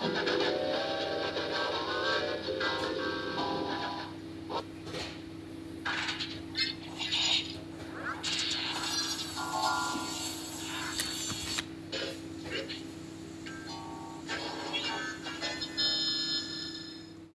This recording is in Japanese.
何?